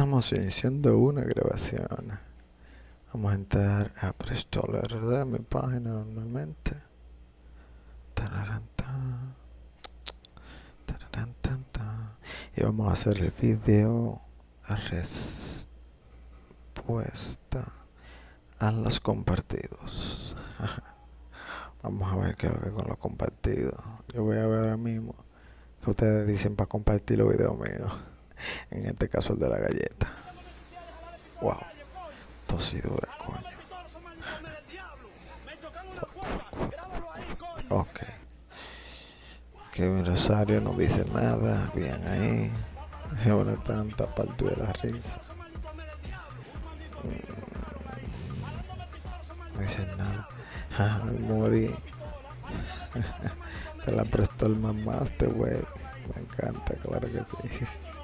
Estamos iniciando una grabación. Vamos a entrar a Prestoler de mi página normalmente. Y vamos a hacer el video respuesta a los compartidos. Vamos a ver qué es lo que con los compartidos. Yo voy a ver ahora mismo que ustedes dicen para compartir los videos míos. En este caso el de la galleta. Wow. Tosidura, coño. Ok. Kevin Rosario no dice nada. Bien ahí. Tanta parte de la risa. Mm. No dice nada. Morí. Te la prestó el mamá este güey. Me encanta, claro que sí.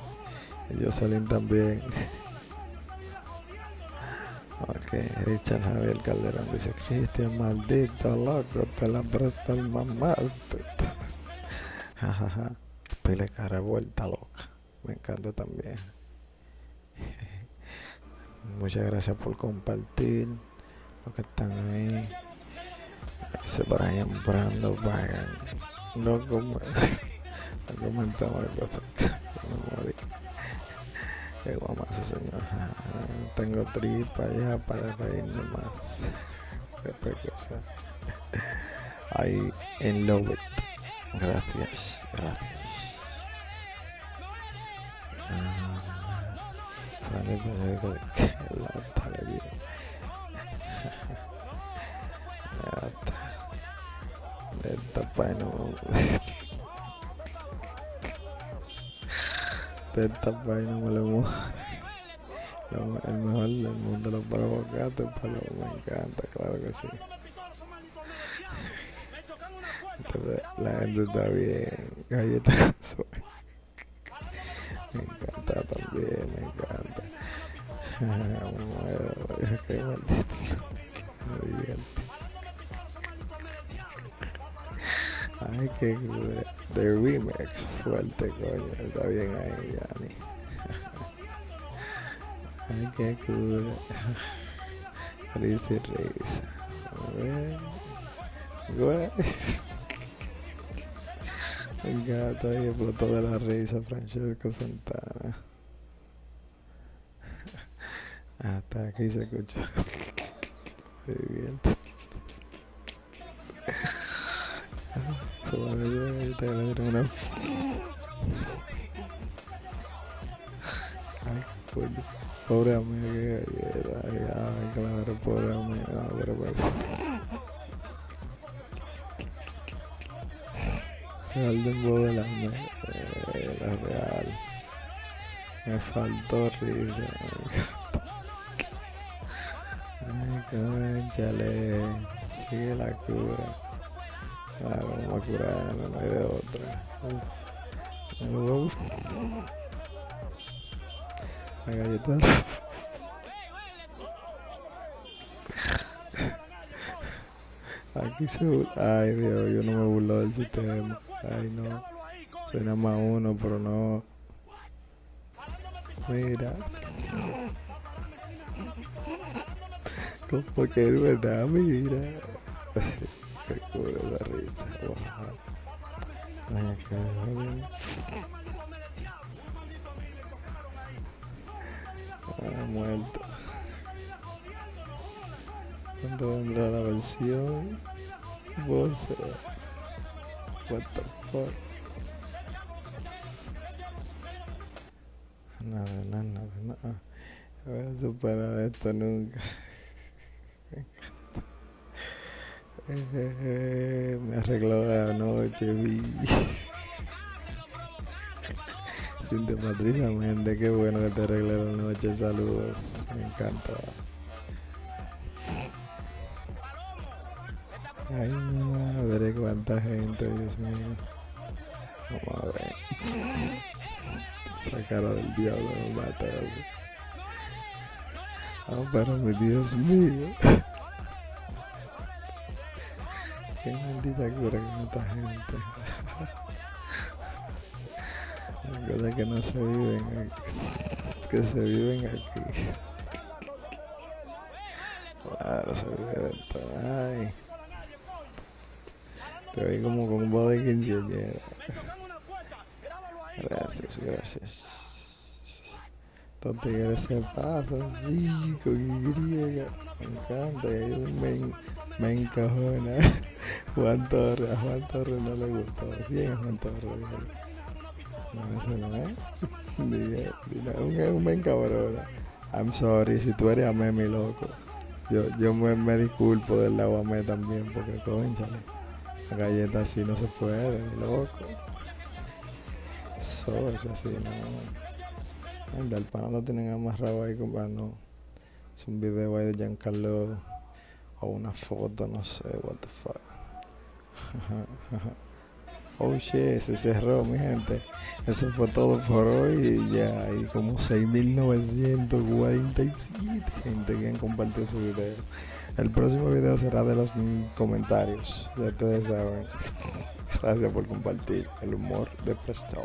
Salen también. Ok, Richard Javier Calderón dice, Cristian, maldito loco, te la prestó el mamá. Jajaja, pile cara vuelta loca. Me encanta también. Muchas gracias por compartir lo que están ahí. Ese Brian Brando Brian. No, como, no comentamos cosas que me morí. Qué guamazo, señor. Ah, tengo tripa ya para reírme más. Qué cosa. Ahí en Love It. Gracias, gracias. Vale, pues que la tala Esta vaina de esta vaina me lo el mejor del mundo los provocates pero me encanta claro que sí. La gente está bien galleta me encanta también me encanta. Me divierte ay qué de remix fuerte coño está bien ahí Yanni. Ay qué cool risa y risa. Güey. Me encanta y explotó de la risa Francesco Santana. Hasta aquí se escucha. Se divierte una ay coño pobre amigo que galleta ay, ay claro pobre amigo no, pero pues. Real de eh, la real. Me faltó risa ay conchale sigue la cura claro vamos a curar no hay de otra Uf. la galleta aquí se ay Dios yo no me burlo del sistema Ay, no. Soy nada más uno, pero no. Mira. Como que es verdad, mira. Qué cura. Ay, acá, Ah, muerto. ¿Cuándo vendrá la versión? Vos. What the fuck? Nada, nada, nada. Voy a superar esto nunca. Me arregló la noche, vi. De Patricia Méndez, qué bueno que te arreglé la noche. Saludos, me encanta. Ay, madre, cuánta gente, Dios mío. Vamos a ver. Esa del diablo me mata. Ah, pero mi Dios mío. Qué maldita cura que mata gente. Cosas que no se viven. que se viven aquí. Claro, se vive de todo. Ay. Te veis como con voz de quinceañera. Gracias, gracias. Los tigres se pasan, sí, con Y. Me encanta. Me, me encajona. Juan Torres, a Juan Torres no le gustó. ¿Quién es Juan Torres? No, ese no es. Dije, dije, un, un me encabrona. I'm sorry, si tú eres a mí, mi loco. Yo, yo me, me disculpo del agua me también, porque conchale. La galleta así no se puede, loco. Eso, eso así, no. El del pana lo tienen amarrado ahí, compa, no. Es un video ahí de Giancarlo o una foto, no sé, what the fuck. oh shit, se cerró, mi gente. Eso fue todo por hoy. Y ya hay como 6.947 gente que han compartido su video. El próximo video será de los comentarios. Ya ustedes saben. Gracias por compartir el humor de Presto.